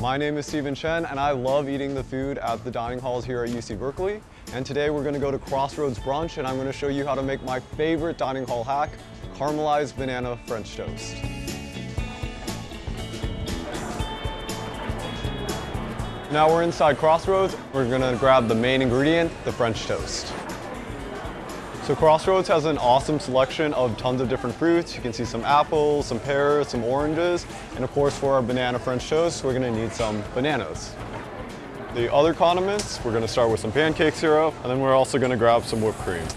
My name is Stephen Chen and I love eating the food at the dining halls here at UC Berkeley. And today we're gonna go to Crossroads Brunch and I'm gonna show you how to make my favorite dining hall hack, caramelized banana French toast. Now we're inside Crossroads. We're gonna grab the main ingredient, the French toast. So Crossroads has an awesome selection of tons of different fruits. You can see some apples, some pears, some oranges, and of course for our banana French toast, we're gonna need some bananas. The other condiments, we're gonna start with some pancake syrup, and then we're also gonna grab some whipped cream.